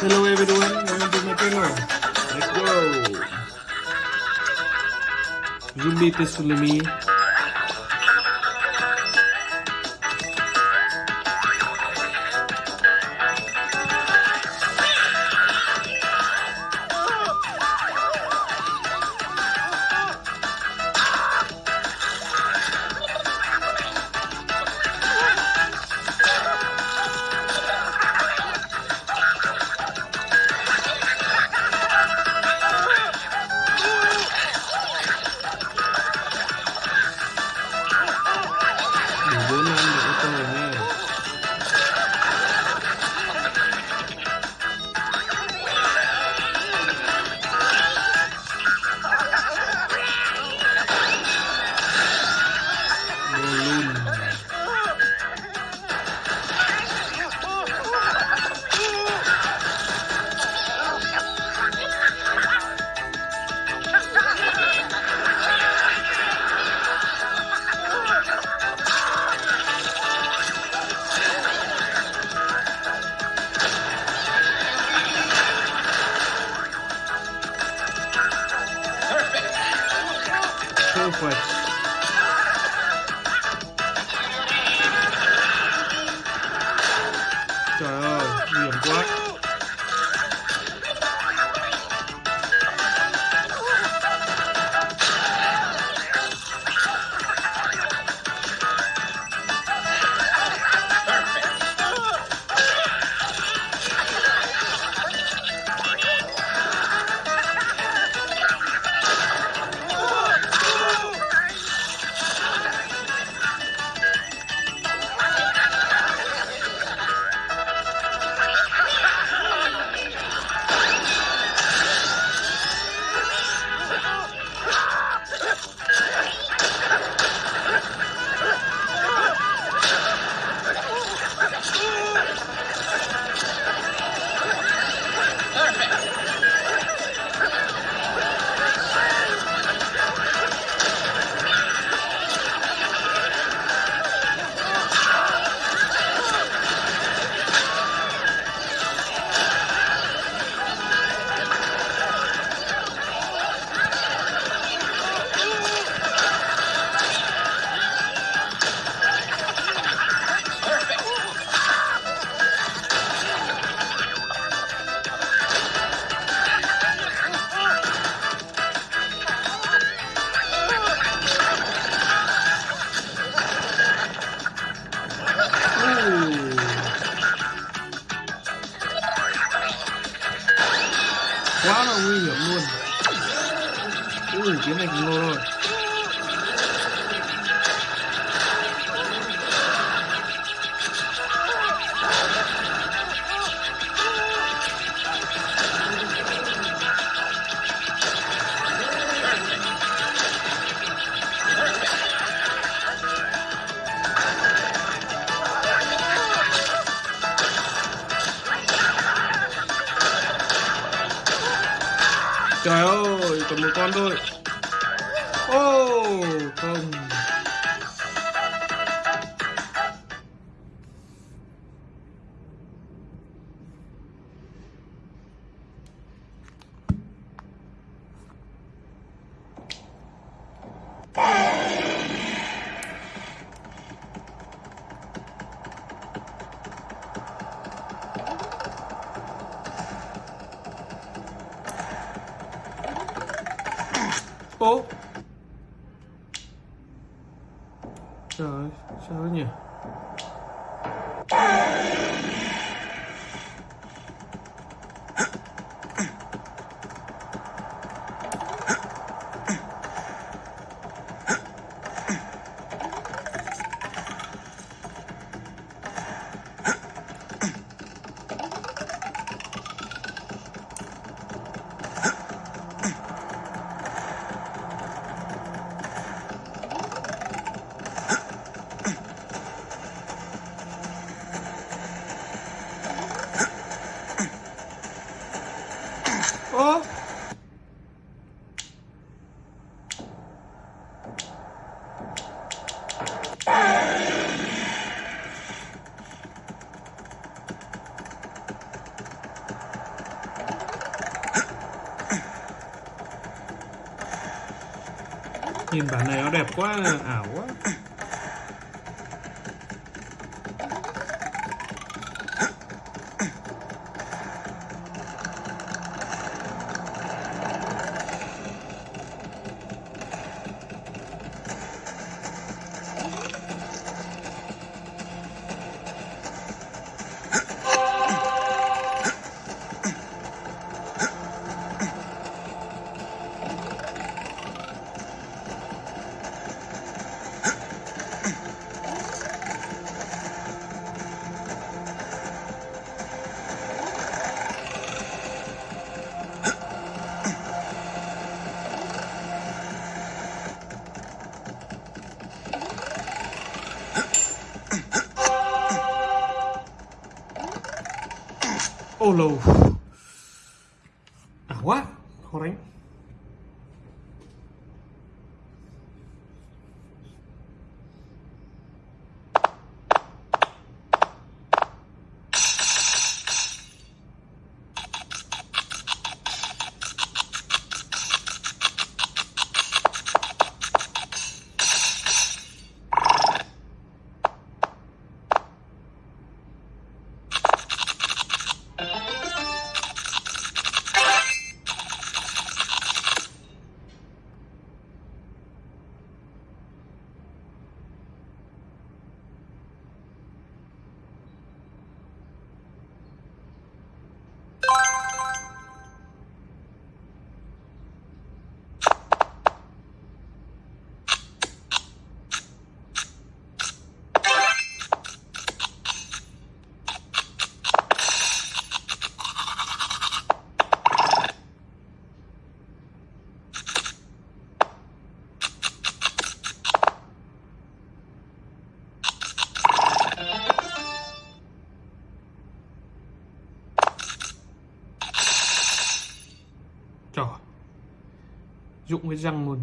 Hello everyone, welcome to my channel. Let's go. Zumbi Tesulami. 会。Quá là nguy hiểm luôn. Ui, cái này cũng rồi. Còn một con thôi. Ô, oh. Чому ні? Nhìn bản này nó đẹp quá, ảo quá. Solo. Ah, what? Hold on. Đánh Dụng cái răng luôn.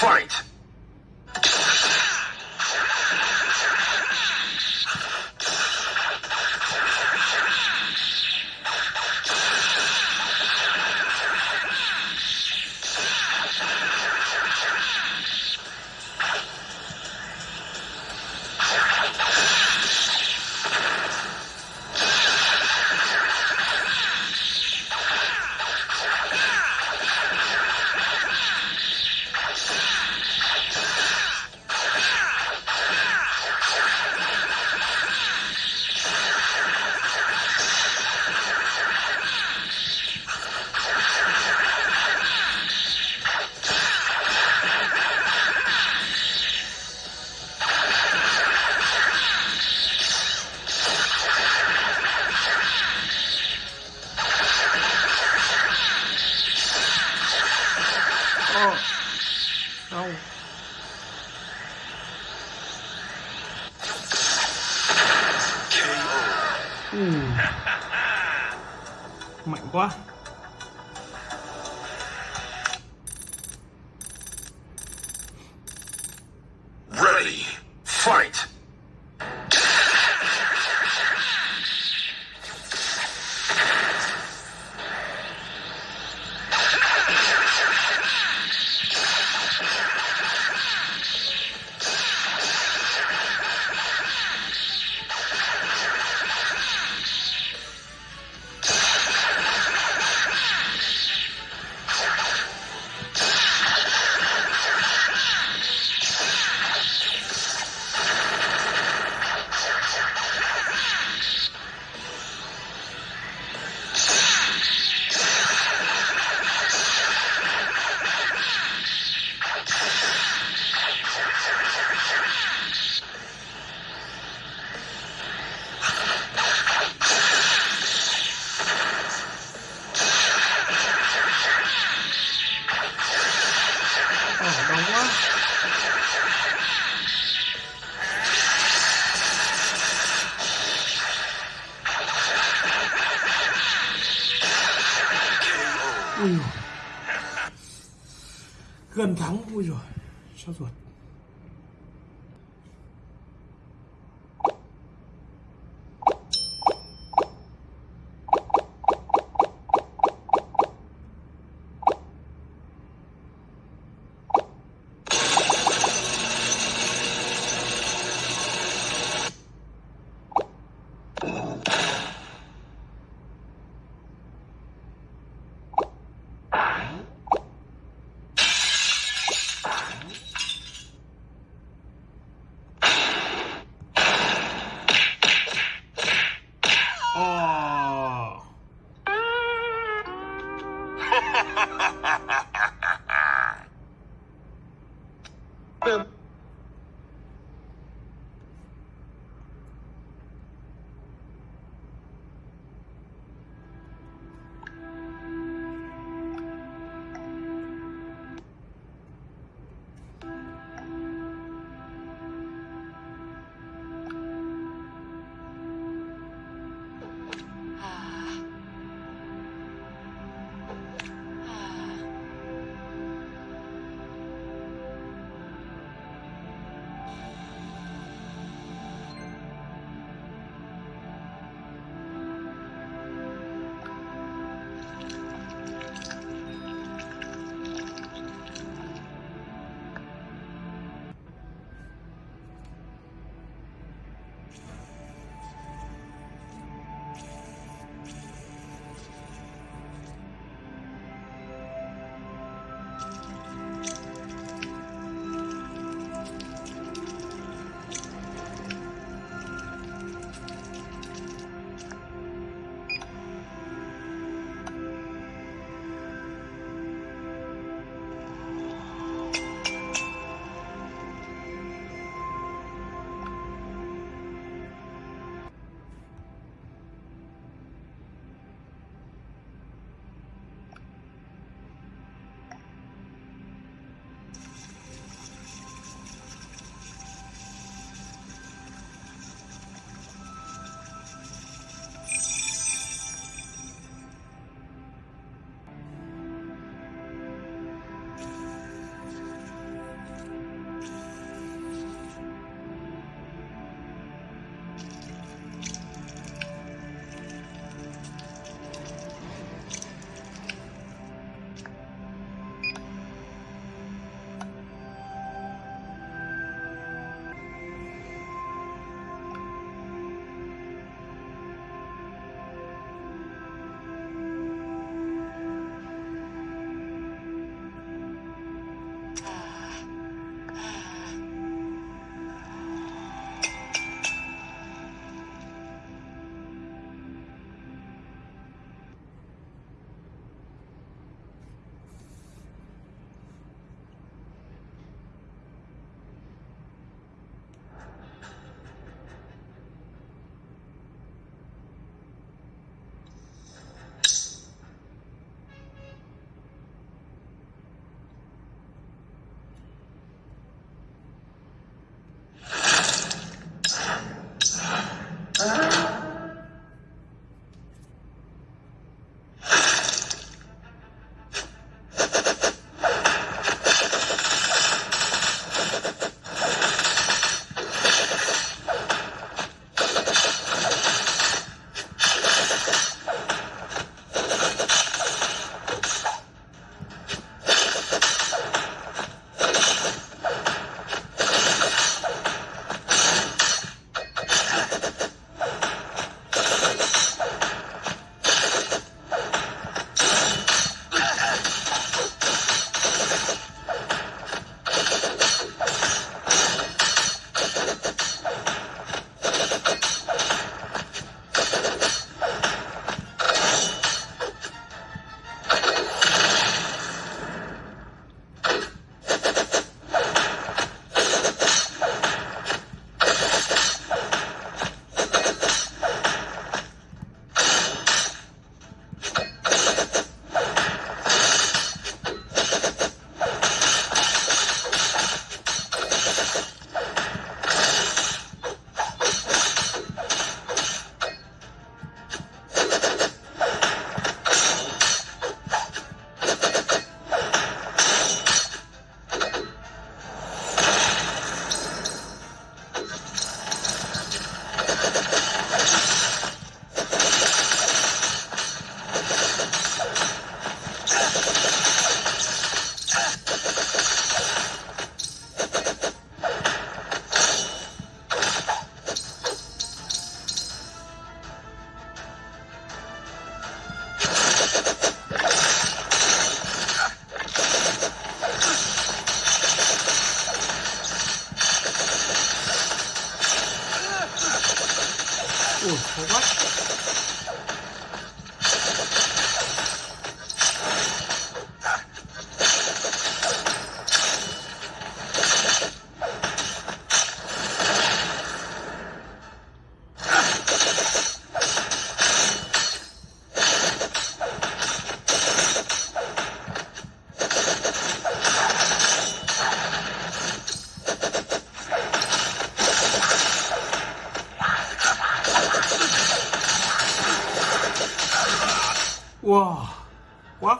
Fight. Ừ. Mạnh quá Ui. Gần thắng ui rồi. Sao ruột?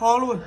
讨论。